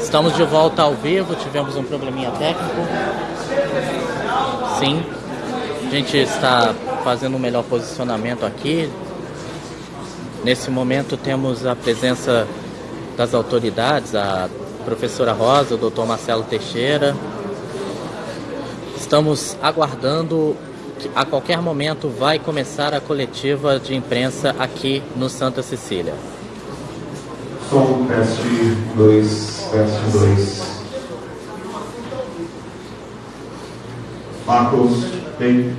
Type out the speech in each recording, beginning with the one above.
Estamos de volta ao vivo, tivemos um probleminha técnico. Sim, a gente está fazendo um melhor posicionamento aqui. Nesse momento temos a presença das autoridades, a professora Rosa, o doutor Marcelo Teixeira. Estamos aguardando que a qualquer momento vai começar a coletiva de imprensa aqui no Santa Cecília. Som, teste 2, teste 2. Marcos, bem.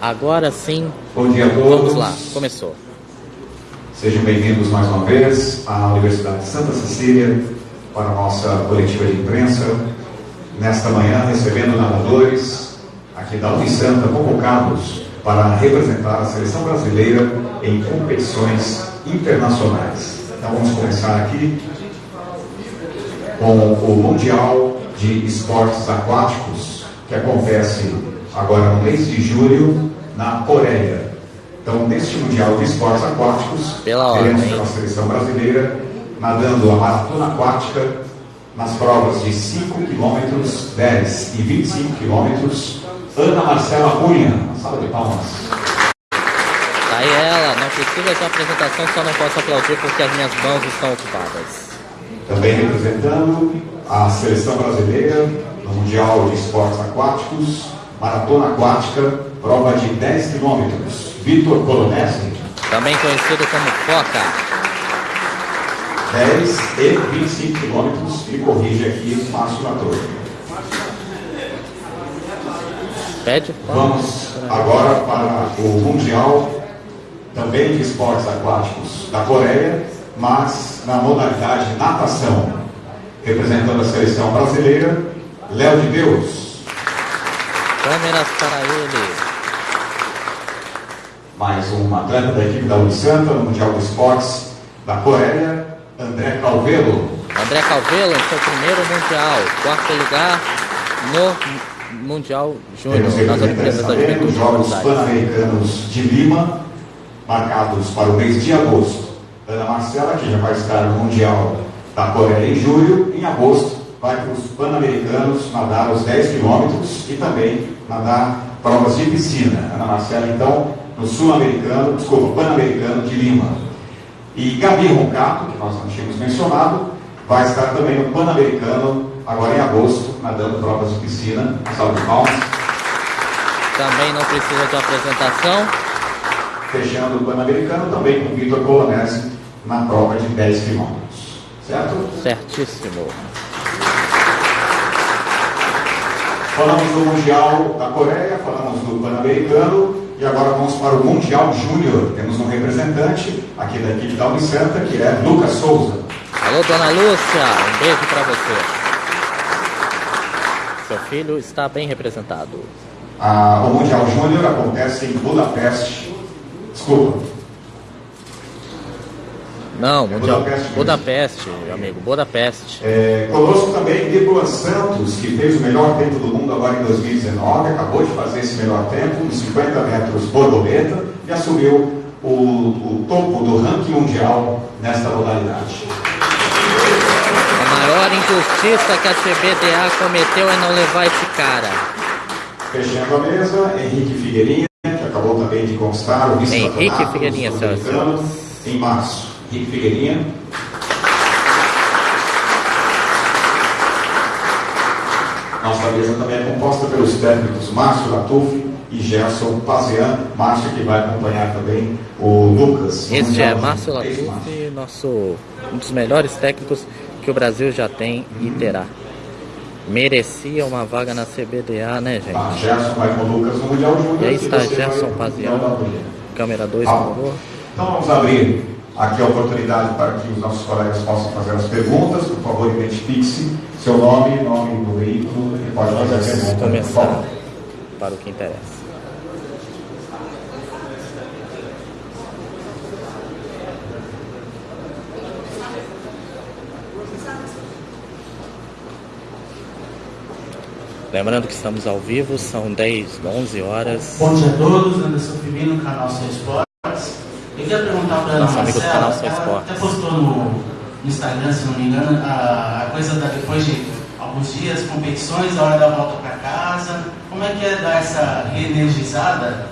Agora sim. Bom dia a todos. Vamos lá, começou. Sejam bem-vindos mais uma vez à Universidade de Santa Cecília para a nossa coletiva de imprensa. Nesta manhã, recebendo nadadores aqui da Unisanta convocados para representar a seleção brasileira em competições internacionais. Então vamos começar aqui com o Mundial de Esportes Aquáticos, que acontece agora no mês de julho na Coreia. Então, neste Mundial de Esportes Aquáticos, Pela teremos pela seleção brasileira nadando a maratona aquática nas provas de 5 km, 10 e 25 km. Ana Marcela Cunha, uma salva de palmas. Tá aí ela, não precisa de apresentação, só não posso aplaudir porque as minhas mãos estão ocupadas. Também representando a seleção brasileira no Mundial de Esportes Aquáticos, maratona aquática, prova de 10 quilômetros. Vitor Colonese, Também conhecido como Foca. 10 e 25 quilômetros. E corrige aqui o Márcio Lator. Pede Vamos agora para o Mundial também de Esportes Aquáticos da Coreia, mas na modalidade natação. Representando a seleção brasileira, Léo de Deus. câmeras para ele. Mais um atleta da equipe da Unisanta no Mundial de Esportes da Coreia, André Calvelo. André Calvelo seu primeiro Mundial. Quarto lugar no Mundial Júnior, nas Olimpíadas da Juventude de Jogos. Pan-Americanos de Lima, marcados para o mês de agosto. Ana Marcela, que já vai estar no Mundial da Coreia em julho, em agosto vai para os Pan-Americanos nadar os 10 quilômetros e também nadar provas de piscina. Ana Marcela, então, no Sul-Americano, desculpa, Pan-Americano de Lima. E Gabi Roncato, que nós não tínhamos mencionado, vai estar também no Pan-Americano, agora em agosto, nadando provas de piscina. Salve de palmas. Também não precisa de apresentação. fechando o Pan-Americano também com Vitor Colonese na prova de 10 quilômetros. Certo? Certíssimo. Falamos do Mundial da Coreia, falamos do Pan-Americano e agora vamos para o Mundial Júnior. Temos um representante aqui da equipe da Unisanta que é Lucas Souza. Alô, dona Lúcia, um beijo para você. Seu filho está bem representado. Ah, o Mundial Júnior acontece em Budapeste. Desculpa, Não, Mundial Budapeste. Budapeste, meu amigo, Budapeste. É, conosco também Nicolas Santos, que fez o melhor tempo do mundo agora em 2019, acabou de fazer esse melhor tempo, nos 50 metros borboleta, e assumiu o, o topo do ranking mundial nesta modalidade. A maior injustiça que a CBDA cometeu é não levar esse cara. Fechando a mesa, Henrique Figueirinha, que acabou também de conquistar o vice-campeonato Henrique Figueirinha, em março. Henrique Figueirinha. Nossa mesa também é composta pelos técnicos Márcio Latuf e Gerson Pazian. Márcio que vai acompanhar também o Lucas. Este é de- Márcio. Latuf, nosso, um dos melhores técnicos que o Brasil já tem e terá. Merecia uma vaga na CBDA, né, gente? Gerson vai com o Lucas no Mundial Júnior. E aí está Gerson Pazian. Câmera 2, Tá. por favor. Então vamos abrir aqui a oportunidade para que os nossos colegas possam fazer as perguntas. Por favor, identifique-se, seu nome, nome do veículo e pode fazer a Vamos pergunta. começar para o que interessa. Lembrando que estamos ao vivo, são 10, 11 horas. Bom dia a todos, Anderson Firmino, canal Seu Esportes. Eu queria perguntar para a Ana Marcela, canal ela Esportes. até postou no, no Instagram, se não me engano, a, a coisa da, depois de alguns dias, competições, a hora da volta para casa. Como é que é dar essa reenergizada?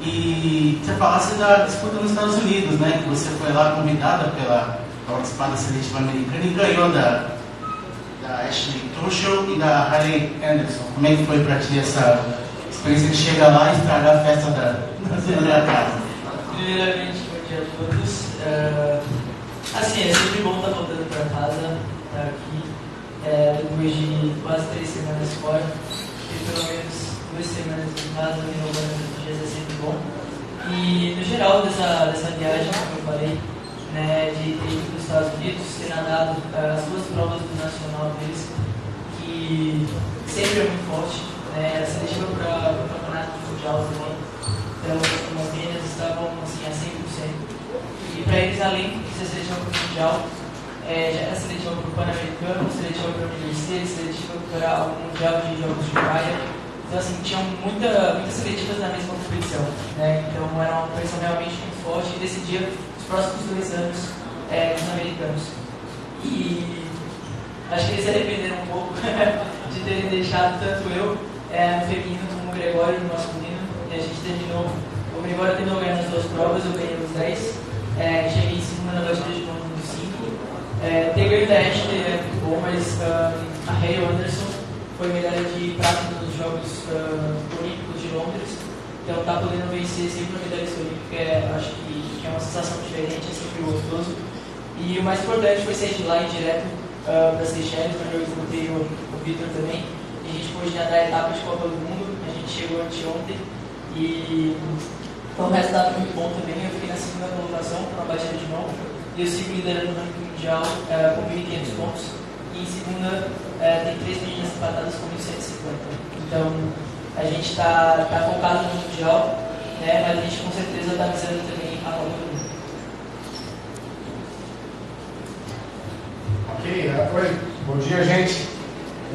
E você falasse da disputa nos Estados Unidos, né? Que você foi lá convidada pela participar da seletiva americana e ganhou da, da Ashley Tuchel e da Harley Anderson. Como é que foi para ti essa experiência de chegar lá e estragar a festa da, da, da casa? Primeiramente, dia a todos. Uh, assim, é sempre bom estar voltando para casa, estar aqui, é, depois de quase três semanas fora, e pelo menos duas semanas em casa, renovando os dias é sempre bom. E no geral dessa, dessa viagem, como eu falei, né, de ter ido para os Estados Unidos, ter nadado uh, as duas provas do nacional deles, que sempre é muito forte, né, a para o campeonato mundial também. Então, as meninas estavam assim, a 100%. E para eles, além de ser seletiva para o mundial, é, já era seletiva para o Pan-Americano, seletiva para o Universidade, seletiva para o Mundial de Jogos de Praia. Então, assim, tinham muita, muitas seletivas na mesma competição. Né? Então, era uma competição realmente muito forte e decidia próximos dois anos é, nos americanos. E acho que eles se arrependeram um pouco de terem deixado tanto eu é, no feminino como o Gregório no masculino. E a gente terminou, o Gregório terminou ganhando as duas provas, eu ganhei os 10. É, em segunda na batida de novo no 5. É, Ashley é muito bom, mas um, a Hale Anderson foi medalha de prata nos Jogos uh, Olímpicos de Londres. Então tá podendo vencer sempre uma medalha olímpica, é, acho que que é uma sensação diferente, é sempre gostoso. E o mais importante foi sair de lá e direto uh, para Seychelles, onde eu encontrei o, o Victor também. E a gente pôde nadar etapas de Copa do Mundo, a gente chegou anteontem e foi um resultado muito bom também. Eu fiquei na segunda colocação uma batida de mão e eu sigo liderando no ranking mundial uh, com 1.500 pontos. E em segunda uh, tem três meninas empatadas com 1.150. Então a gente está tá focado no mundial, né, mas a gente com certeza está visando também Ok, oi. Bom dia, gente.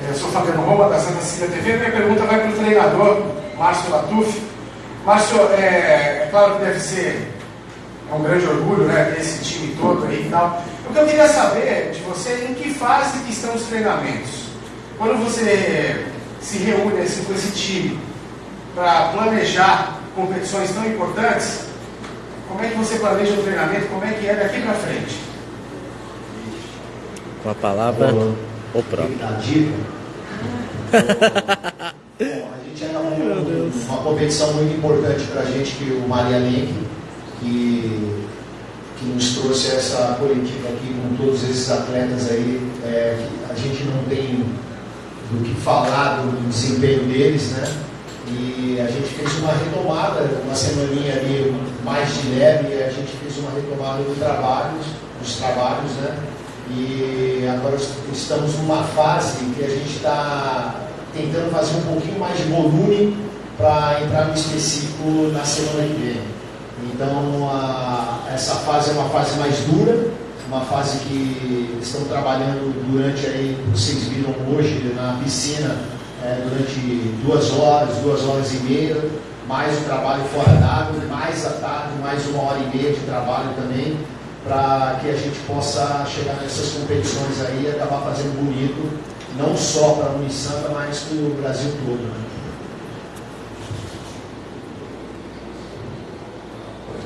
Eu sou Fabiano Roma, da Santa Cecília TV. Minha pergunta vai para o treinador, Márcio Latuf. Márcio, é, é, claro que deve ser é um grande orgulho né, ter esse time todo aí e tal. O que eu queria saber de você em que fase que estão os treinamentos? Quando você se reúne assim, com esse time para planejar competições tão importantes, como é que você planeja o treinamento? Como é que é daqui para frente? Com a palavra, o, o próprio. Bom, a gente ainda uma, uma competição muito importante para a gente, que o Maria Lenk, que, que nos trouxe essa coletiva aqui com todos esses atletas aí. É, a gente não tem do que falar do desempenho deles, né? E a gente fez uma retomada, uma semaninha ali mais de leve, a gente fez uma retomada do trabalho, dos trabalhos, né? E agora estamos numa fase que a gente está tentando fazer um pouquinho mais de volume para entrar no específico na semana que vem. Então, a, essa fase é uma fase mais dura, uma fase que estão trabalhando durante aí, vocês viram hoje na piscina, é, durante duas horas, duas horas e meia, mais o trabalho fora d'água, mais a tarde, mais uma hora e meia de trabalho também, para que a gente possa chegar nessas competições aí e acabar fazendo bonito, não só para a Unisanta, mas para o Brasil todo. Né?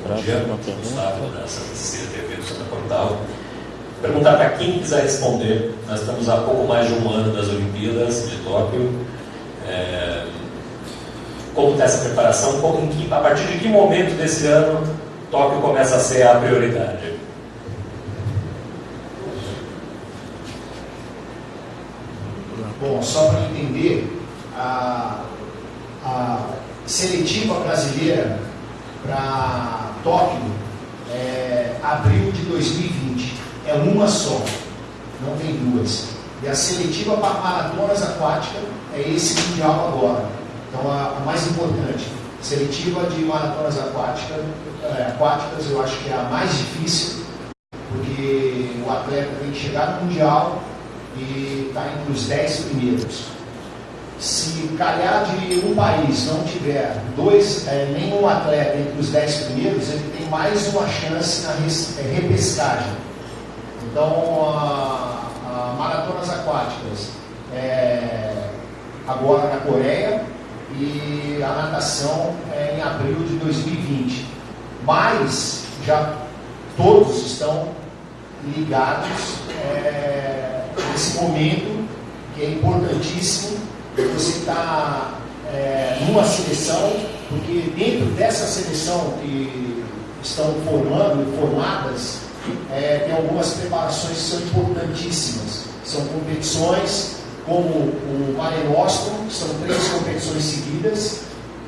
Bom dia, Gustavo da Santa Cecília TV do Santa Portal. Perguntar para quem quiser responder. Nós estamos há pouco mais de um ano das Olimpíadas de Tóquio. É, como está essa preparação? Como, que, a partir de que momento desse ano Tóquio começa a ser a prioridade? Bom, só para entender, a, a seletiva brasileira para Tóquio é abril de 2020 é uma só, não tem duas. E a seletiva para maratonas aquáticas é esse mundial agora. Então a, a mais importante, seletiva de maratonas aquáticas, é, aquáticas eu acho que é a mais difícil, porque o atleta tem que chegar no mundial e estar tá entre os 10 primeiros. Se calhar de um país não tiver dois, é, nenhum atleta entre os 10 primeiros, ele tem mais uma chance na é, repescagem. Então, a, a, maratonas aquáticas é, agora na Coreia e a natação é, em abril de 2020. Mas já todos estão ligados é, nesse momento que é importantíssimo você está é, numa seleção, porque dentro dessa seleção que estão formando, formadas, é, tem algumas preparações que são importantíssimas. São competições como o Mare Nostrum, são três competições seguidas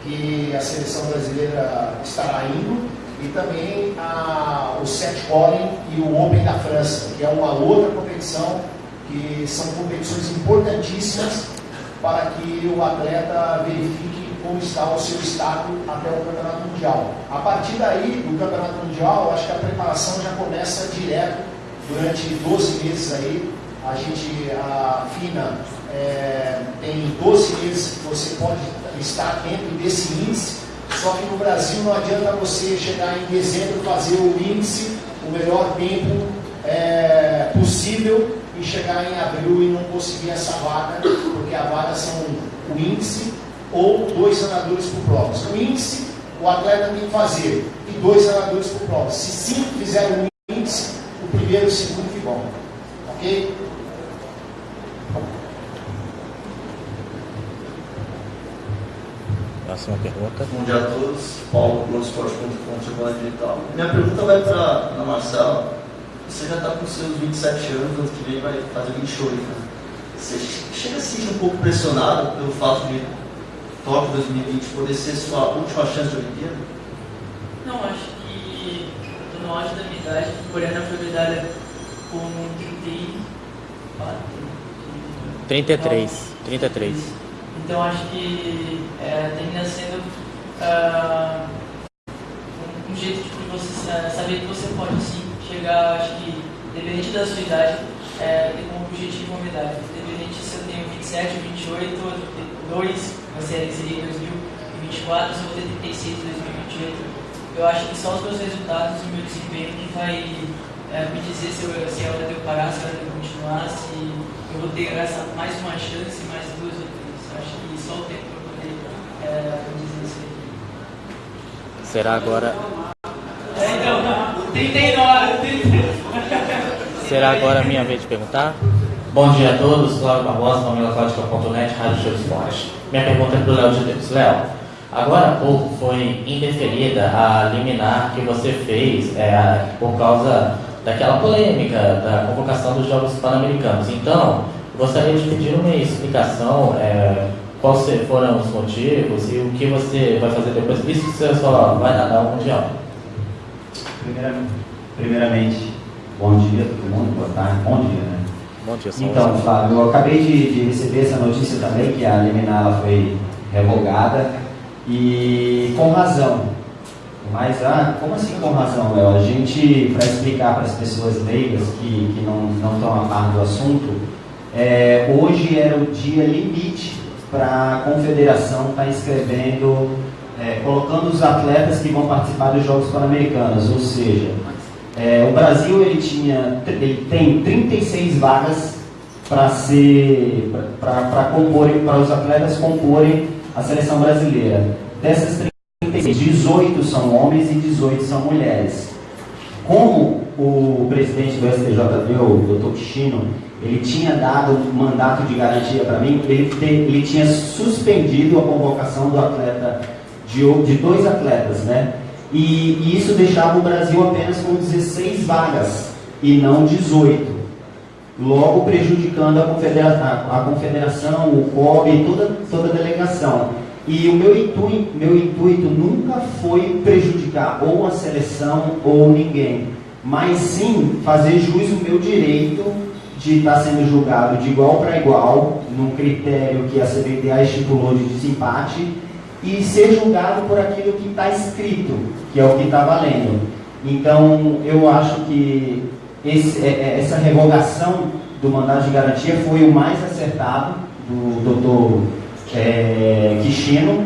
que a seleção brasileira estará indo, e também a, o Set Calling e o Open da França, que é uma outra competição que são competições importantíssimas para que o atleta verifique como está o seu estado até o Campeonato Mundial. A partir daí, do Campeonato Mundial, acho que a preparação já começa direto durante 12 meses aí. A gente, a FINA, é, tem 12 meses que você pode estar dentro desse índice, só que no Brasil não adianta você chegar em dezembro fazer o índice, o melhor tempo é, possível e chegar em abril e não conseguir essa vaga, porque a vaga são o índice ou dois nadadores por prova. O índice o atleta tem que fazer e dois nadadores por prova. Se cinco fizerem o índice, o primeiro e o segundo ficam. Ok? Próxima pergunta. Bom dia a todos. Paulo, Globoesporte.com, digital. Minha pergunta vai para a Marcela. Você já está com seus 27 anos, ano que vem vai fazer 28, né? Você chega a se sentir um pouco pressionado pelo fato de Tóquio 2020 poder ser sua última chance de Olimpíada? Não, acho que no auge da minha idade, porém na foi medalha com 34. 33. 33. Então acho que é, termina sendo uh, um, um, jeito de você saber que você pode sim chegar, acho que, independente da sua idade, é, ter como objetivo uma medalha. Independente se eu tenho 27, 28, 2, vai ser seria 2024, se eu vou ter 36, 2028. Eu acho que só os meus resultados e o meu desempenho que vai é, me dizer se, eu, se é hora de eu parar, se é hora de eu continuar, se eu vou ter essa, mais uma chance, mais duas só o tempo para poder é, dizer isso aqui. Será agora. É, então, 39, 39. Será agora a minha vez de perguntar? Bom dia a todos, Cláudio Barbosa, famíliacláudica.net, Rádio Show Esporte. Minha pergunta é para o Léo de Deus. Léo, agora há pouco foi indeferida a liminar que você fez é, por causa daquela polêmica da convocação dos Jogos Pan-Americanos. Então, gostaria de pedir uma explicação é, quais foram os motivos e o que você vai fazer depois, visto que você só vai nadar o Mundial? Primeiramente, primeiramente, bom dia todo mundo, boa tarde, bom dia, né? Bom dia, Então, Flávio, eu acabei de, de, receber essa notícia também, que a liminar foi revogada, e com razão. Mas, ah, como assim com razão, Léo? A gente, para explicar para as pessoas leigas que, que não, não estão a par do assunto, é, hoje era o dia limite para a confederação estar tá inscrevendo, é, colocando os atletas que vão participar dos Jogos Pan-Americanos, ou seja, é, o Brasil ele tinha, ele tem 36 vagas para ser, para comporem, para os atletas comporem a seleção brasileira. Dessas 36, 18 são homens e 18 são mulheres. Como o presidente do STJD, o Dr. Chino, ele tinha dado um mandato de garantia para mim, ele, ele tinha suspendido a convocação do atleta, de, de dois atletas, né? E, e, isso deixava o Brasil apenas com 16 vagas e não 18. Logo prejudicando a, confedera a, a confederação, o COB, toda, toda a delegação. E o meu intuito, meu intuito nunca foi prejudicar ou a seleção ou ninguém, mas sim fazer jus ao meu direito de estar sendo julgado de igual para igual, num critério que a CBDA estipulou de desempate, e ser julgado por aquilo que está escrito, que é o que está valendo. Então, eu acho que esse, é, é, essa revogação do mandado de garantia foi o mais acertado do doutor é, Kishino,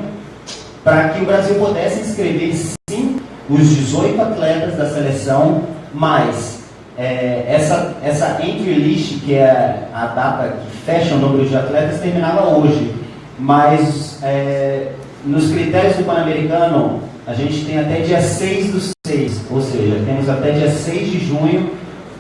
para que o Brasil pudesse inscrever sim os 18 atletas da seleção, mais é, essa, essa entry list, que é a data que fecha o número de atletas, terminava hoje. Mas é, nos critérios do Pan-Americano, a gente tem até dia 6 do 6, ou seja, temos até dia 6 de junho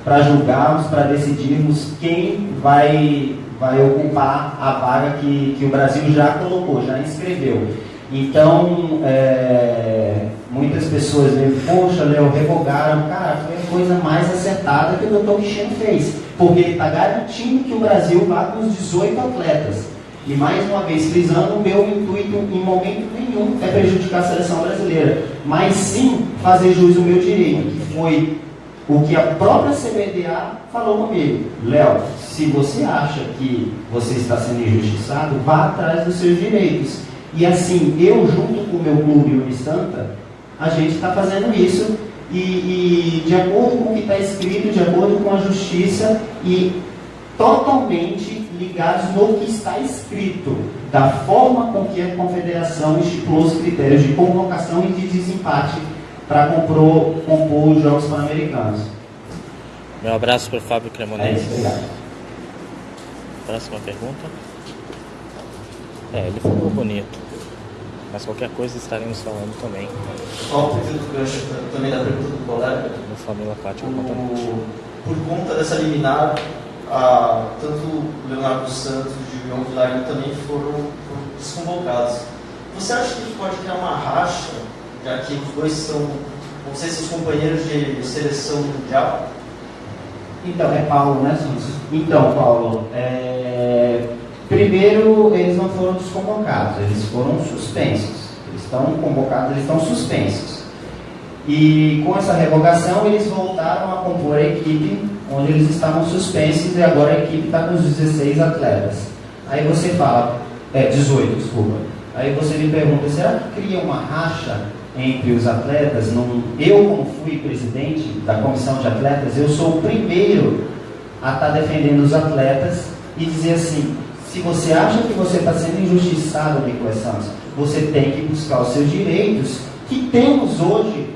para julgarmos, para decidirmos quem vai, vai ocupar a vaga que, que o Brasil já colocou, já inscreveu. Então, é, muitas pessoas veem, poxa, Léo, revogaram. Cara, foi a coisa mais acertada que o doutor Cristiano fez, porque ele está garantindo que o Brasil vá com os 18 atletas. E mais uma vez, frisando, o meu intuito em momento nenhum é prejudicar a seleção brasileira, mas sim fazer jus ao meu direito, que foi o que a própria CBDA falou comigo. Léo, se você acha que você está sendo injustiçado, vá atrás dos seus direitos. E assim, eu junto com o meu clube Unistanta, a gente está fazendo isso e, e, de acordo com o que está escrito, de acordo com a justiça e totalmente ligados no que está escrito, da forma com que a confederação estipulou os critérios de convocação e de desempate para compor, compor os Jogos Pan-Americanos. Meu abraço para o Fábio Cremonese. É Próxima pergunta. É, ele falou bonito. Mas qualquer coisa estaremos falando também. Só o gancho também da pergunta do colega. No Família Fátima o, Por conta dessa liminar, a, tanto Leonardo Santos e o João Vilarinho também foram, foram desconvocados. Você acha que pode criar uma racha, já que os dois são, vão ser seus companheiros de seleção mundial? Então, é Paulo, né, Santos? Então, Paulo, é... primeiro eles não foram desconvocados, eles foram suspensos. Eles estão convocados, eles estão suspensos. E com essa revogação, eles voltaram a compor a equipe onde eles estavam suspensos e agora a equipe está com os 16 atletas. Aí você fala, é, 18, desculpa. Aí você me pergunta, será que cria uma racha entre os atletas? Não, eu, como fui presidente da comissão de atletas, eu sou o primeiro a estar tá defendendo os atletas e dizer assim, se você acha que você está sendo injustiçado, Nicolas Santos, você tem que buscar os seus direitos que temos hoje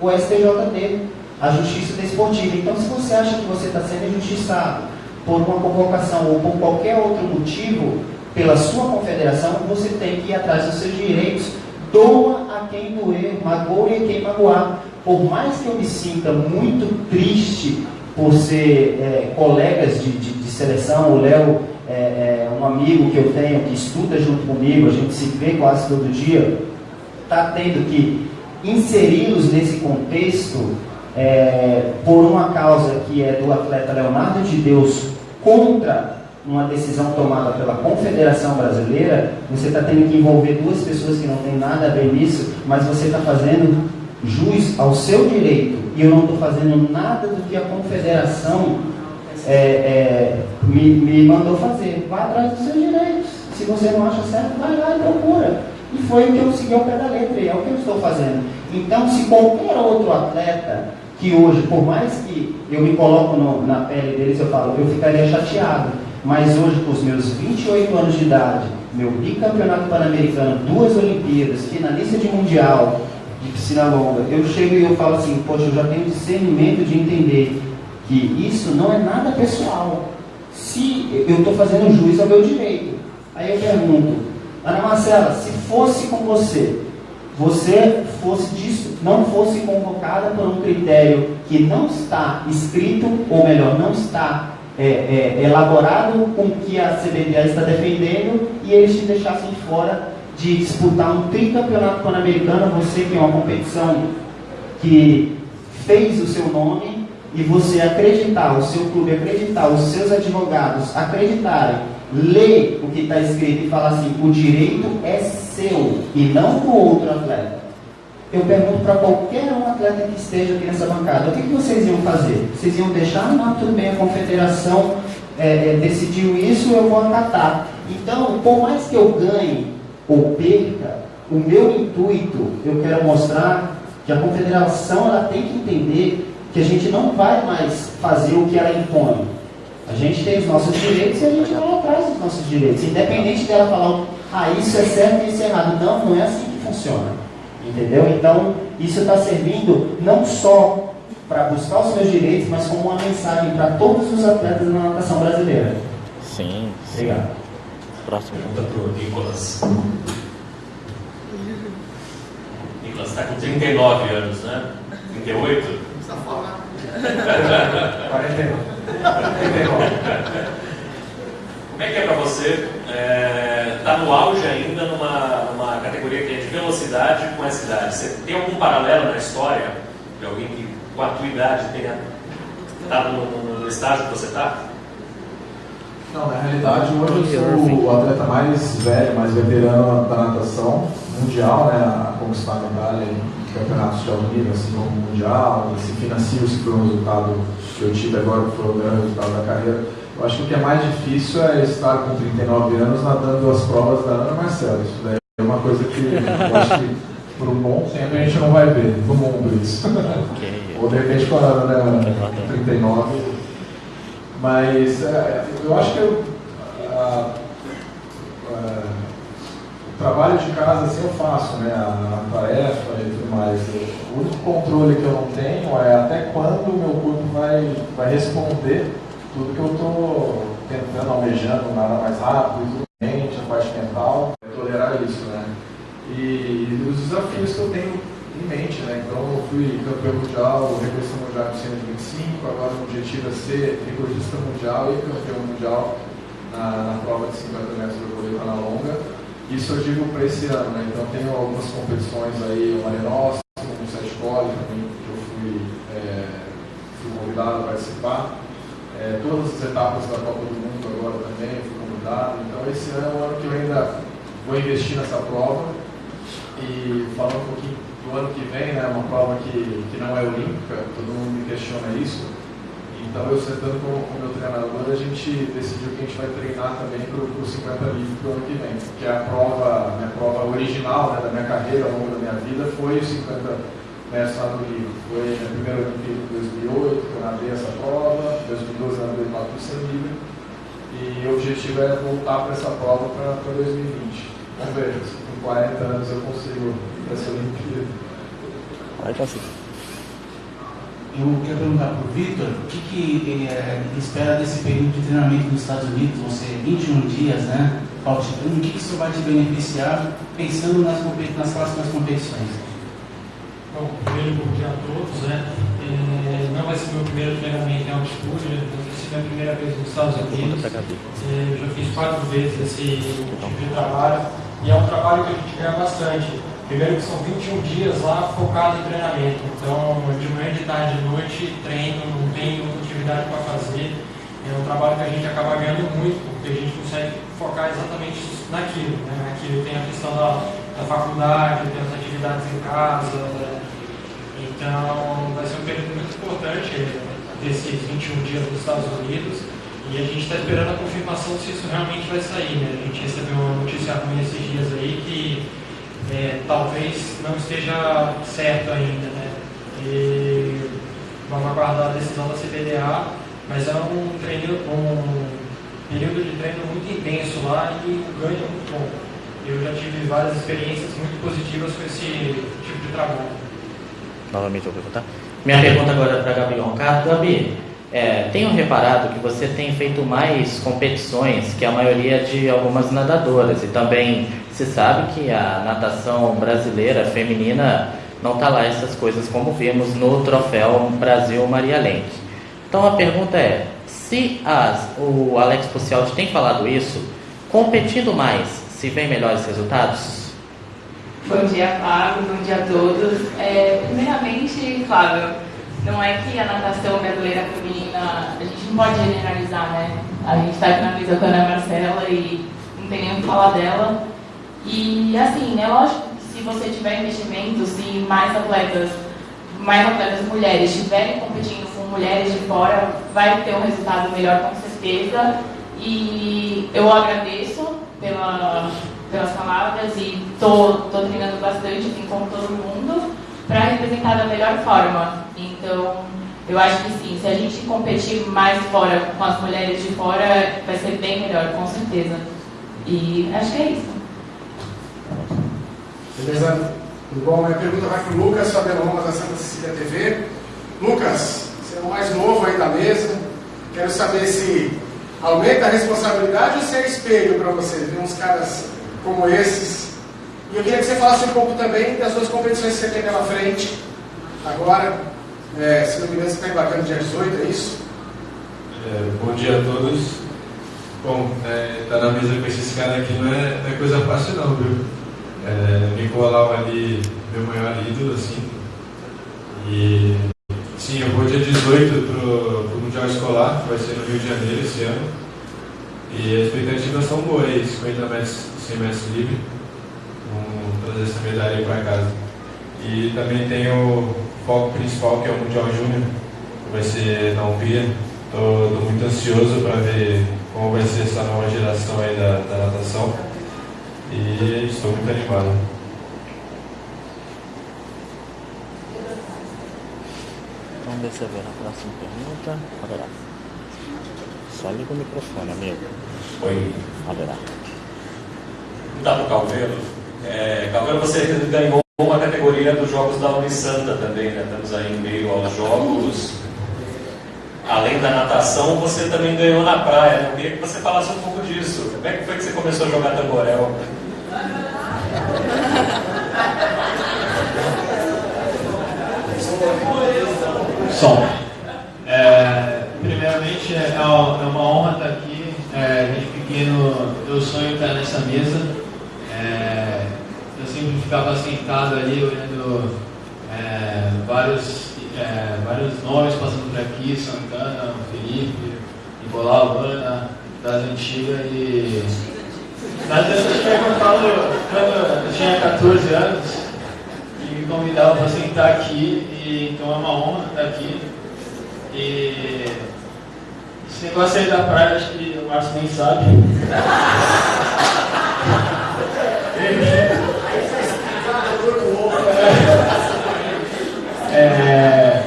o STJD a justiça desportiva. Então, se você acha que você está sendo injustiçado por uma convocação ou por qualquer outro motivo pela sua confederação, você tem que ir atrás dos seus direitos. Doa a quem doer, magoe a quem magoar. Por mais que eu me sinta muito triste por ser é, colegas de, de, de, seleção, o Léo é, é um amigo que eu tenho que estuda junto comigo, a gente se vê quase todo dia, está tendo que inseri-los nesse contexto é, por uma causa que é do atleta Leonardo de Deus contra uma decisão tomada pela Confederação Brasileira, você está tendo que envolver duas pessoas que não têm nada a ver nisso, mas você está fazendo jus ao seu direito. E eu não estou fazendo nada do que a Confederação é, é, me, me mandou fazer. Vá atrás dos seus direitos. Se você não acha certo, vai lá e procura. E foi o que eu segui ao pé da letra, e é o que eu estou fazendo. Então, se qualquer outro atleta que hoje, por mais que eu me coloco no, na pele deles, eu falo, eu ficaria chateado. Mas hoje, com os meus 28 anos de idade, meu bicampeonato pan-americano, duas Olimpíadas, finalista de Mundial de piscina longa, eu chego e eu falo assim, poxa, eu já tenho discernimento de entender que isso não é nada pessoal. Se eu estou fazendo juiz ao meu direito. Aí eu pergunto, Ana Marcela, se fosse com você, você fosse não fosse convocada por um critério que não está escrito, ou melhor, não está é, é, elaborado com o que a CBDA está defendendo e eles te deixassem fora de disputar um tricampeonato pan-americano, você que é uma competição que fez o seu nome e você acreditar, o seu clube acreditar, os seus advogados acreditarem lê o que está escrito e fala assim: o direito é seu e não do outro atleta. Eu pergunto para qualquer um atleta que esteja aqui nessa bancada: o que, que vocês iam fazer? Vocês iam deixar? Não, tudo bem, a confederação é, é, decidiu isso, eu vou acatar. Então, por mais que eu ganhe ou perca, o meu intuito, eu quero mostrar que a confederação ela tem que entender que a gente não vai mais fazer o que ela impõe. A gente tem os nossos direitos e a gente vai atrás dos nossos direitos. Independente dela falar, ah, isso é certo e isso é errado. Não, não é assim que funciona. Entendeu? Então, isso está servindo não só para buscar os meus direitos, mas como uma mensagem para todos os atletas da natação brasileira. Sim. Obrigado. Próximo. Pergunta para o Nicolas. Nicolas está com 39 anos, né? 38? Está fora. 49. Como é que é para você estar é, tá no auge ainda numa, numa categoria que é de velocidade com essa idade? Você tem algum paralelo na história de alguém que com a tua idade tenha estado no, no estágio que você está? Não, na realidade hoje eu sou o atleta mais velho, mais veterano da natação mundial, né, a conquistar medalha em campeonatos de alto nível, assim como mundial, se financia se foi um resultado que eu tive agora, que foi o grande resultado da carreira. Eu acho que o que é mais difícil é estar com 39 anos nadando as provas da Ana Marcela. Isso daí é uma coisa que eu acho que por um bom tempo a gente não vai ver no mundo isso. Okay. Ou de repente com a Ana 39 mas é, eu acho que eu, a, a, o trabalho de casa assim eu faço, né? A, a tarefa e tudo mais. O único controle que eu não tenho é até quando o meu corpo vai, vai responder tudo que eu estou tentando, almejando, nada mais rápido, mente, a parte mental, é tolerar isso, né? E, e os desafios que eu tenho em mente, né? Então eu fui campeão mundial, recordista mundial em 125, agora o objetivo é ser recordista mundial e campeão mundial na, na prova de 50 metros do vôlei na longa. Isso eu digo para esse ano, né? Então tenho algumas competições aí, o Mare o Sete Cole também, que eu fui, é, fui convidado a participar. É, todas as etapas da Copa do Mundo agora também fui convidado. Então esse ano é um ano que eu ainda vou investir nessa prova. E falando um pouquinho ano que vem, né, uma prova que, que não é olímpica, todo mundo me questiona isso. Então, eu sentando com o meu treinador, a gente decidiu que a gente vai treinar também para o 50 livre para o ano que vem. Porque a prova, minha prova original né, da minha carreira, ao longo da minha vida, foi o 50 metros nado livre. Foi a primeira Olimpíada em 2008, que eu nadei essa prova, em 2012 eu nadei 4 livre. E o objetivo é voltar para essa prova para 2020. Vamos ver, 40 anos eu consigo essa Olimpíada. Vai conseguir. Eu quero perguntar para o Vitor o que, que ele, é, ele, espera desse período de treinamento nos Estados Unidos, vão ser 21 dias, né? O que, que isso vai te beneficiar pensando nas, nas próximas competições? Bom, primeiro bom dia a todos, né? É, não vai ser meu primeiro treinamento em altitude, né? vai ser minha primeira vez nos Estados Unidos. É, eu já fiz quatro vezes esse tipo de trabalho e é um trabalho que a gente ganha bastante Primeiro que são 21 dias lá focado em treinamento. Então, de manhã, de tarde, de noite, treino, não tem atividade para fazer. É um trabalho que a gente acaba ganhando muito, porque a gente consegue focar exatamente naquilo. Né? Aquilo tem a questão da, da faculdade, tem as atividades em casa. Né? Então, vai ser um período muito importante desses 21 dias nos Estados Unidos. E a gente está esperando a confirmação se isso realmente vai sair. Né? A gente recebeu uma notícia ruim esses dias aí que é, talvez não esteja certo ainda, né? E vamos aguardar a decisão da CBDA, mas é um, treino, um período de treino muito intenso lá e o ganho é muito bom. Eu já tive várias experiências muito positivas com esse tipo de trabalho. Novamente eu vou perguntar. Minha pergunta agora é para Gabi Roncato. Gabi, é, tenho reparado que você tem feito mais competições que a maioria de algumas nadadoras e também se sabe que a natação brasileira feminina não está lá essas coisas como vimos no troféu Brasil Maria Lenk. Então a pergunta é, se as, o Alex Pucialdi tem falado isso, competindo mais, se vem melhores resultados? Bom dia, Fábio, bom dia a todos. É, primeiramente, claro, não é que a natação brasileira feminina, a gente não pode generalizar, né? A gente está aqui na mesa com a Ana Marcela e não tem nem o que falar dela. E assim, é lógico que se você tiver investimento, se mais atletas, mais atletas mulheres estiverem competindo com mulheres de fora, vai ter um resultado melhor com certeza. E eu agradeço pela, pelas palavras e estou treinando bastante, assim como todo mundo, para representar da melhor forma. Então, eu acho que sim, se a gente competir mais fora com as mulheres de fora, vai ser bem melhor, com certeza. E acho que é isso. Beleza? Tudo bom? Minha pergunta vai para o Lucas, Fabiano da Santa Cecília TV. Lucas, você é o mais novo aí da mesa. Quero saber se aumenta a responsabilidade ou se é espelho para você ver uns caras como esses. E eu queria que você falasse um pouco também das duas competições que você tem pela frente. Agora, é, se não me engano, você está embarcando dia 18, é isso? É, bom dia a todos. Bom, é, tá na mesa com esses caras aqui não é, não é coisa fácil não, viu? É, Nicolau ali, meu maior ídolo, assim. E sim, eu vou dia 18 pro, pro Mundial Escolar, que vai ser no Rio de Janeiro esse ano. E as expectativas são boas aí, 50 metros, 100 metros livre. Vamos trazer essa medalha aí para casa. E também tem o foco principal, que é o Mundial Júnior, que vai ser na Hungria. Estou muito ansioso para ver como vai ser essa nova geração aí da, da natação. E estou muito animado. Vamos ver se eu ver na próxima pergunta. Haverá. Só liga o microfone, amigo. Oi. Haverá. Dá para o. É, você ganhou uma categoria dos Jogos da Unisanta também, né? Estamos aí em meio aos Jogos. Além da natação, você também ganhou na praia. Né? Eu queria que você falasse um pouco disso. Como é que foi que você começou a jogar tamborel? Som. É, primeiramente, é, é uma honra estar aqui. É, desde pequeno, eu sonho estar nessa mesa. É, sempre ficava sentado ali, olhando é, vários, é, vários nomes passando por aqui: Santana, Felipe, Nicolau, Ana, das antigas. E das antigas, eu, falo, quando eu tinha 14 anos, e me convidavam para sentar aqui, e, então é uma honra estar aqui. E esse negócio aí da praia, acho que o Márcio nem sabe. É,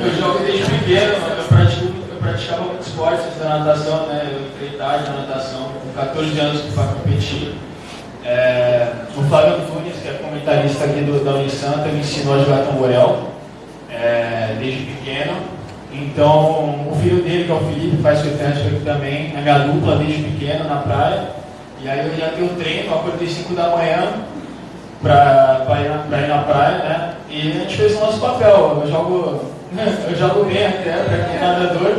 eu jogo desde pequeno, eu, pratico, eu praticava muitos natação, né? Eu entrei tarde na natação, com 14 anos para competir. É, o Flávio Antunes, que é comentarista aqui do, da Unisanta, me ensinou a jogar tamborel é, desde pequeno. Então, o filho dele, que é o Felipe, faz frequência aqui também, a minha dupla desde pequeno na praia. E aí eu já tenho treino, acordei 5 da manhã para ir, ir, na praia, né? E a gente fez o nosso papel. Eu jogo, eu jogo bem até para quem é nadador,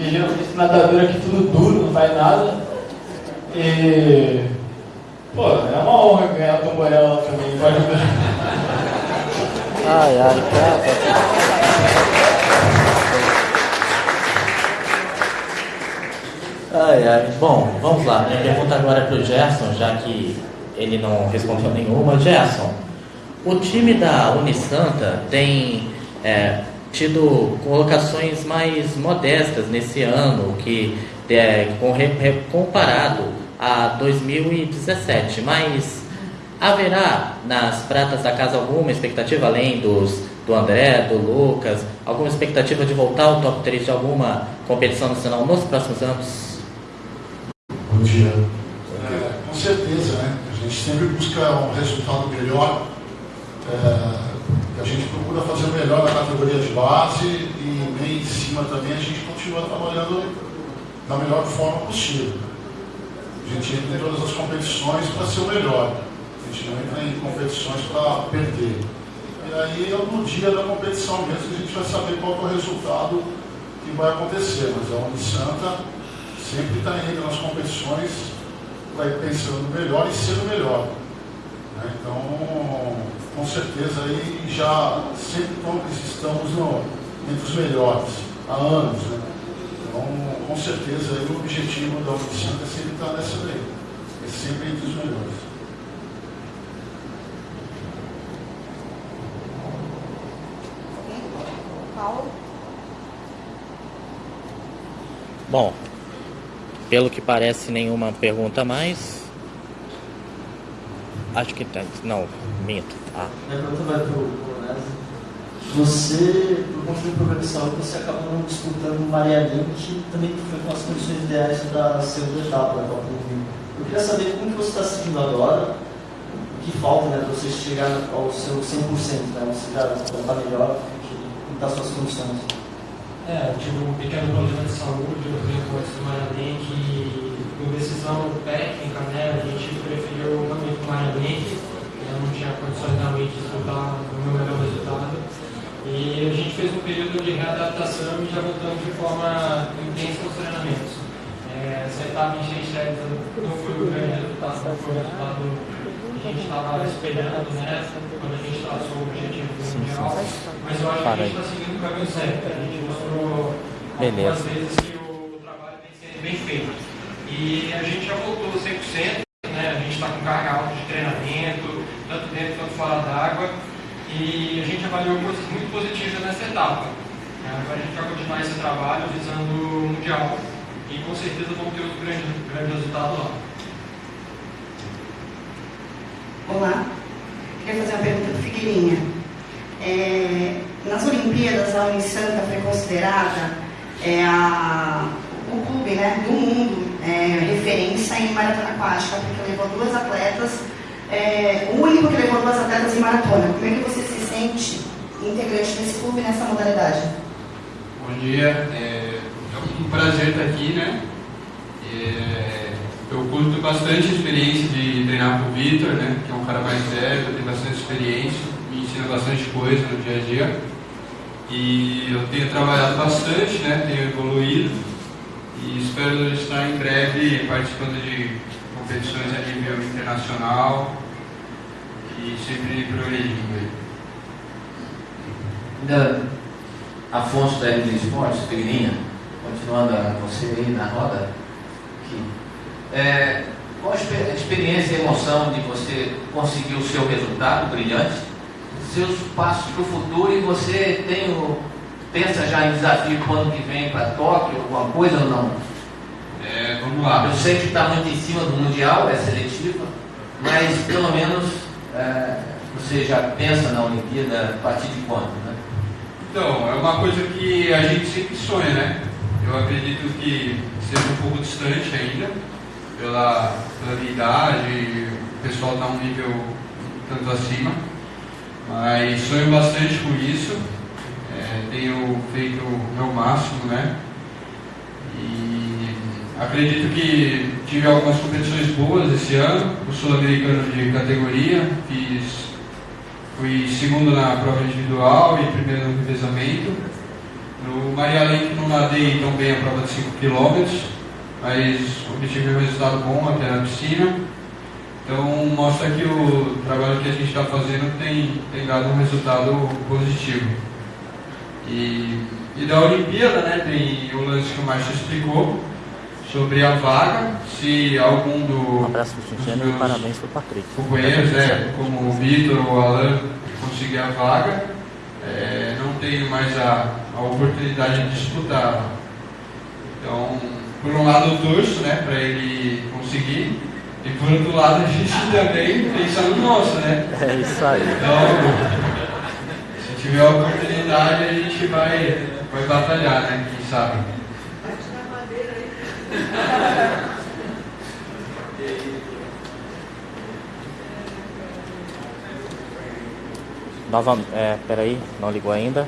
e geralmente nadador aqui tudo duro, não faz nada. E pô, é uma honra ganhar o tamborel lá também, pode ver. Ai, ai, cara. Ai, ai. Bom, vamos lá. Minha pergunta agora é para o Gerson, já que ele não respondeu nenhuma. Gerson, o time da Unisanta tem é, tido colocações mais modestas nesse ano, que é, comparado a 2017, mas haverá nas pratas da casa alguma expectativa, além dos do André, do Lucas, alguma expectativa de voltar ao top 3 de alguma competição nacional nos próximos anos? Bom dia. É, com certeza, né? A gente sempre busca um resultado melhor. É, a gente procura fazer o melhor na categoria de base e bem em cima também a gente continua trabalhando da melhor forma possível. A gente entra em todas as competições para ser o melhor. A gente não entra em competições para perder. E aí, no dia da competição mesmo, a gente vai saber qual é o resultado que vai acontecer. Mas a Unisanta sempre está indo nas competições, vai pensando melhor e sendo melhor. Né? Então, com certeza aí já sempre estamos no, entre os melhores, há anos. Né? Então, com certeza aí o objetivo da Unicamp é sempre estar nessa daí, é sempre entre os melhores. Bom, pelo que parece, nenhuma pergunta mais. Acho que tem. Não, minto. Ah. Minha pergunta vai para o Coronese. Você, por conta do programa de saúde, você acabou não disputando o Marianinho, que também foi com as condições ideais da segunda etapa da Copa do Rio. Eu queria saber como que você está sentindo agora, o que falta né, para você chegar ao seu 100%, né? Você já está melhor, das suas condições? É, eu tive um pequeno problema de saúde, eu fui antes do Maranhense e por decisão técnica, né, a gente preferiu não ir para Maranhense, eu não tinha condições realmente de disputar o meu melhor resultado. E a gente fez um período de readaptação e já voltamos de forma intensa aos treinamentos. É, essa etapa em Seychelles não foi o grande resultado, não foi o resultado que a gente estava esperando, né, quando a gente traçou o objetivo mundial, mas eu acho que a gente está seguindo o caminho certo. A gente mostrou algumas vezes que o trabalho vem sendo bem feito. E a gente já voltou 100%, né? a gente está com carga treinamento, tanto dentro quanto fora d'água, e a gente avaliou coisas muito positivas nessa etapa. Agora a gente vai continuar esse trabalho visando o Mundial e com certeza vamos ter outro grande, grande resultado lá. Olá, queria fazer uma pergunta para Figueirinha. É, nas Olimpíadas, a Unisanta foi considerada é, a, o clube né, do mundo é, referência em maratona aquática, porque levou duas atletas, é, único que levou duas atletas em maratona. Como é que você se sente integrante desse clube nessa modalidade? Bom dia, é, é um prazer estar aqui, né? É, eu curto bastante a experiência de treinar com o Vitor, né? Que é um cara mais velho, tem bastante experiência, me ensina bastante coisa no dia a dia. E eu tenho trabalhado bastante, né? Tenho evoluído e espero estar em breve participando de competições a nível internacional e sempre progredindo. Ainda Afonso da RD Esportes, Pegueirinha, continuando a você aí na roda, aqui. É, qual a experiência e emoção de você conseguir o seu resultado brilhante, seus passos para o futuro e você tem o, pensa já em desafio para o ano que vem para Tóquio, alguma coisa ou não? É, vamos lá. Eu sei que está muito em cima do Mundial, é seletiva, mas pelo menos é, você já pensa na Olimpíada a partir de quando? Né? Então, é uma coisa que a gente sempre sonha, né? Eu acredito que seja um pouco distante ainda, pela, pela minha idade, o pessoal está um nível tanto acima, mas sonho bastante com isso, é, tenho feito o meu máximo, né? E acredito que tive algumas competições boas esse ano, o sul-americano de categoria, fiz Fui segundo na prova individual e primeiro no revezamento. No Maria Lenk não nadei tão bem a prova de 5 km, mas obtive um resultado bom até na piscina. Então mostra que o trabalho que a gente está fazendo tem, tem dado um resultado positivo. E, e da Olimpíada, né, tem o lance que o Márcio explicou sobre a vaga, se algum do, um abraço pro Cintiano e parabéns pro Patrick. Companheiros, né, como o Vitor ou o Alan, conseguir a vaga, é, não tenho mais a, a oportunidade de disputar. Então, por um lado eu torço né, para ele conseguir, e por outro lado a gente também pensa no nosso, né? É isso aí. Então, se tiver a oportunidade a gente vai, vai batalhar, né? Quem sabe. Nova, é, peraí, não ligou ainda.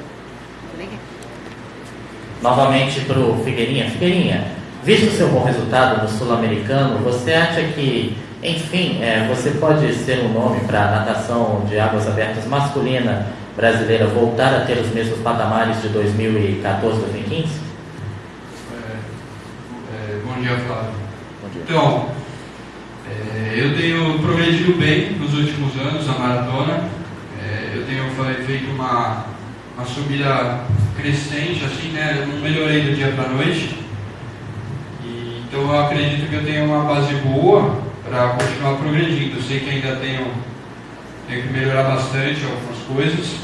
Novamente para o Figueirinha. Figueirinha, visto o seu bom resultado no Sul-Americano, você acha que, enfim, é, você pode ser um nome para a natação de águas abertas masculina brasileira voltar a ter os mesmos patamares de 2014, 2015? É, é, bom dia, Flávio. Bom dia. Então, é, eu tenho progredido bem nos últimos anos na maratona eu tenho feito uma, uma subida crescente, assim, né? Eu não melhorei do dia para noite. E, então eu acredito que eu tenho uma base boa para continuar progredindo. Eu sei que ainda tenho, tenho que melhorar bastante algumas coisas.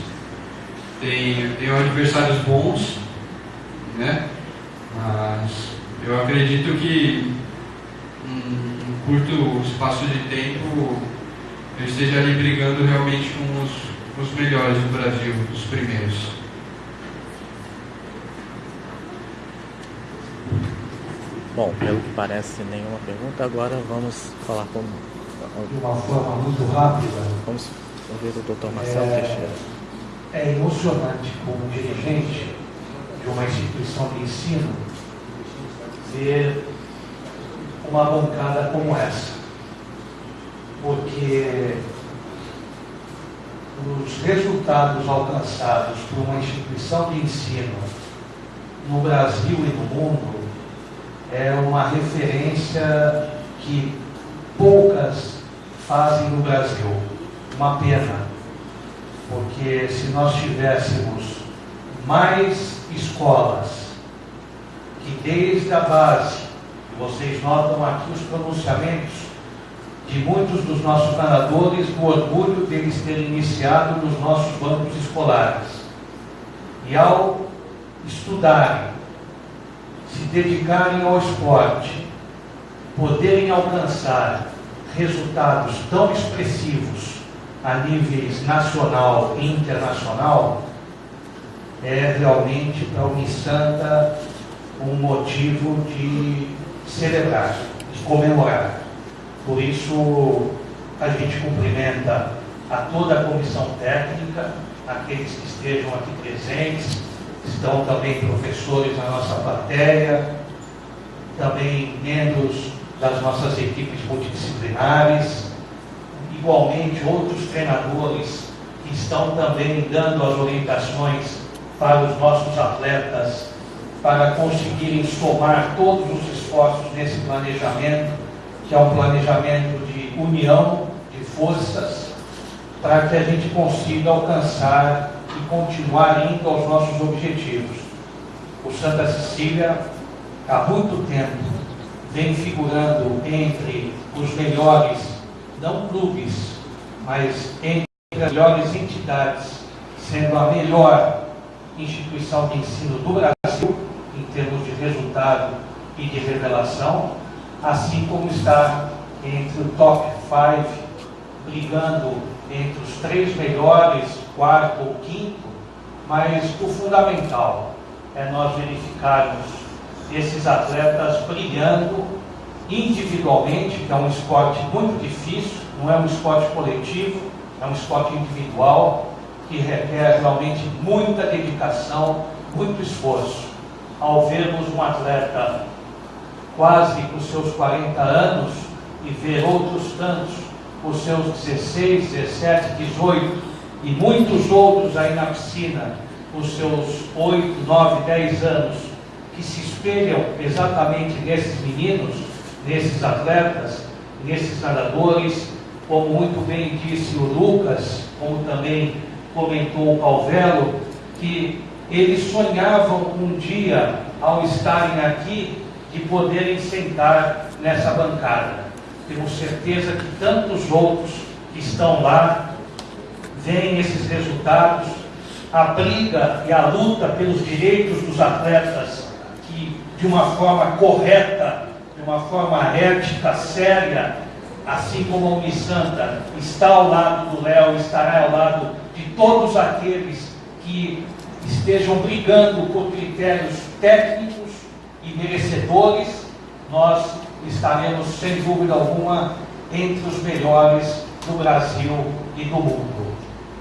Tenho, tenho adversários bons, né? Mas eu acredito que um curto espaço de tempo eu esteja ali brigando realmente com os os melhores do Brasil, os primeiros. Bom, pelo que parece, nenhuma pergunta. Agora vamos falar com. De uma forma muito rápida. Vamos ouvir o Dr. Marcelo é, Teixeira. é emocionante como dirigente de uma instituição de ensino ver uma bancada como essa. Porque os resultados alcançados por uma instituição de ensino no Brasil e no mundo é uma referência que poucas fazem no Brasil. Uma pena, porque se nós tivéssemos mais escolas que desde a base, vocês notam aqui os pronunciamentos de muitos dos nossos nadadores, do orgulho deles terem iniciado nos nossos bancos escolares. E ao estudarem, se dedicarem ao esporte, poderem alcançar resultados tão expressivos a níveis nacional e internacional, é realmente para o Unisanta um motivo de celebrar, de comemorar. Por isso, a gente cumprimenta a toda a comissão técnica, aqueles que estejam aqui presentes, estão também professores na nossa plateia, também membros das nossas equipes multidisciplinares, igualmente outros treinadores que estão também dando as orientações para os nossos atletas para conseguirem somar todos os esforços nesse planejamento, que é um planejamento de união, de forças, para que a gente consiga alcançar e continuar indo aos nossos objetivos. O Santa Cecília, há muito tempo, vem figurando entre os melhores, não clubes, mas entre as melhores entidades, sendo a melhor instituição de ensino do Brasil, em termos de resultado e de revelação, assim como está entre o top 5, brigando entre os três melhores, quarto ou quinto, mas o fundamental é nós verificarmos esses atletas brilhando individualmente, que é um esporte muito difícil, não é um esporte coletivo, é um esporte individual, que requer realmente muita dedicação, muito esforço. Ao vermos um atleta quase com seus 40 anos e ver outros tantos com seus 16, 17, 18 e muitos outros aí na piscina com seus 8, 9, 10 anos que se espelham exatamente nesses meninos, nesses atletas, nesses nadadores, como muito bem disse o Lucas, como também comentou o Calvelo, que eles sonhavam um dia, ao estarem aqui, de poderem sentar nessa bancada. Temos certeza que tantos outros que estão lá veem esses resultados, a briga e a luta pelos direitos dos atletas, que de uma forma correta, de uma forma ética, séria, assim como a Unisanta está ao lado do Léo, estará ao lado de todos aqueles que estejam brigando por critérios técnicos e merecedores, nós estaremos, sem dúvida alguma, entre os melhores do Brasil e do mundo.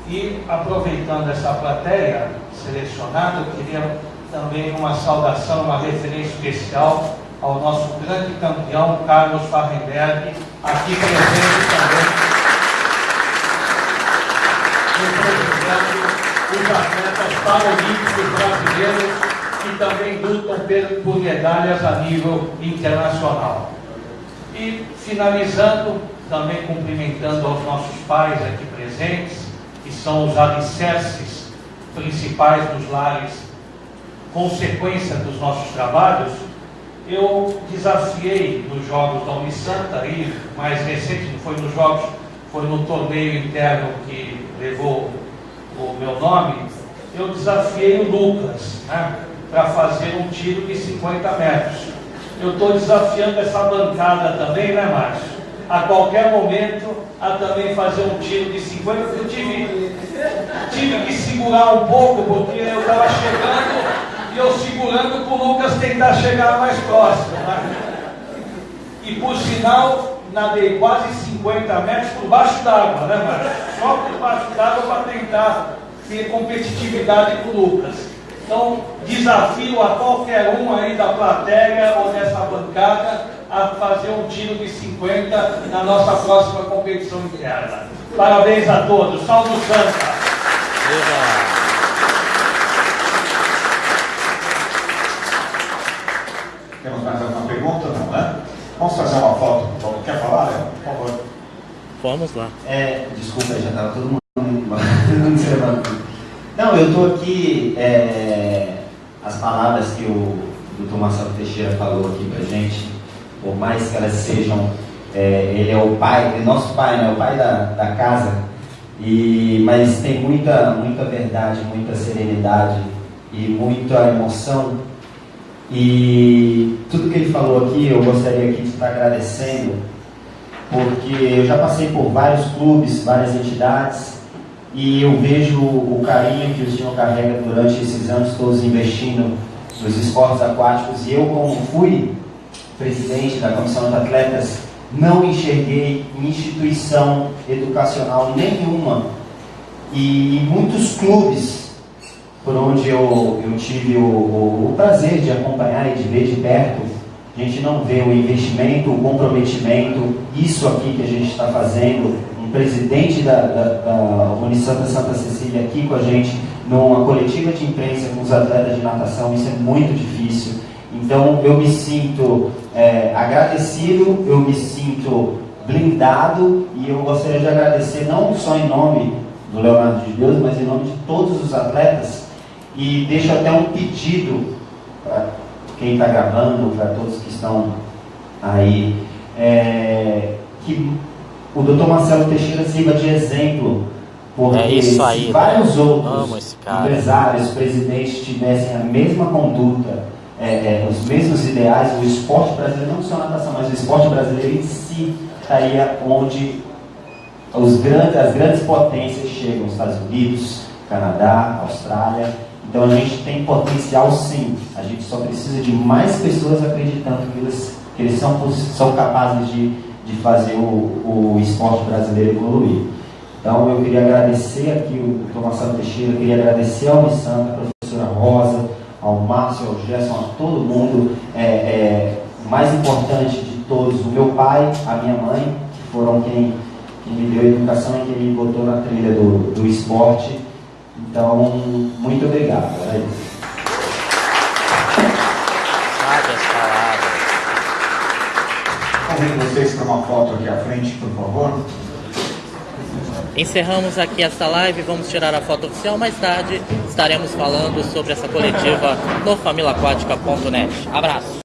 E aproveitando essa plateia selecionada, eu queria também uma saudação, uma referência especial ao nosso grande campeão Carlos Farrenberg, aqui presente também representando os atletas paralímpicos brasileiros que também lutam por medalhas a nível internacional. E finalizando, também cumprimentando aos nossos pais aqui presentes, que são os alicerces principais dos lares, consequência dos nossos trabalhos, eu desafiei nos Jogos da Unisanta, e mais recente, não foi nos Jogos, foi no torneio interno que levou o meu nome, eu desafiei o Lucas né, para fazer um tiro de 50 metros. Eu estou desafiando essa bancada também, né, Márcio? A qualquer momento, a também fazer um tiro de 50. Eu tive, tive que segurar um pouco, porque eu estava chegando e eu segurando para o Lucas tentar chegar mais próximo. Né? E por sinal, nadei quase 50 metros por baixo d'água, né, Márcio? Só por baixo d'água para tentar ter competitividade com o Lucas. Então, desafio a qualquer um aí da plateia ou dessa bancada a fazer um tiro de 50 na nossa próxima competição interna. Parabéns a todos. Salve o Santa! Viva! Temos mais alguma pergunta? Não, né? Vamos fazer uma foto. Quer falar, Léo? Por favor. Vamos lá. É, desculpa, já estava todo mundo Não, eu estou aqui. É, as palavras que o doutor Marcelo Teixeira falou aqui para gente, por mais que elas sejam. É, ele é o pai, é nosso pai, né? O pai da, da casa. E, mas tem muita, muita verdade, muita serenidade e muita emoção. E tudo que ele falou aqui, eu gostaria aqui de estar agradecendo, porque eu já passei por vários clubes, várias entidades, e eu vejo o carinho que o senhor carrega durante esses anos todos investindo nos esportes aquáticos e eu como fui presidente da comissão de atletas não enxerguei instituição educacional nenhuma. E muitos clubes por onde eu, eu tive o, o, o prazer de acompanhar e de ver de perto a gente não vê o investimento, o comprometimento, isso aqui que a gente está fazendo, um presidente da, da, da Unisanta Santa Cecília aqui com a gente, numa coletiva de imprensa com os atletas de natação, isso é muito difícil. Então eu me sinto é, agradecido, eu me sinto blindado e eu gostaria de agradecer não só em nome do Leonardo de Deus, mas em nome de todos os atletas e deixo até um pedido para quem está gravando, para todos que estão aí, é, que o doutor Marcelo Teixeira sirva de exemplo, porque é isso aí, se vários né? outros empresários, presidentes tivessem a mesma conduta, é, é, os mesmos ideais, o esporte brasileiro, não só a natação, mas o esporte brasileiro em si estaria onde os grandes, as grandes potências chegam, Estados Unidos, Canadá, Austrália. Então a gente tem potencial sim, a gente só precisa de mais pessoas acreditando que eles, que eles são, são capazes de de fazer o, o esporte brasileiro evoluir. Então eu queria agradecer aqui o Tomás Santo Teixeira, queria agradecer ao Unisanta, a professora Rosa, ao Márcio, ao Gerson, a todo mundo. É, é, mais importante de todos, o meu pai, a minha mãe, que foram quem, quem me deu educação e quem me botou na trilha do, do esporte. Então, muito obrigado. É isso. Convido vocês para uma foto aqui à frente, por favor. Encerramos aqui esta live, vamos tirar a foto oficial. Mais tarde estaremos falando sobre essa coletiva no familaquática.net. Abraço!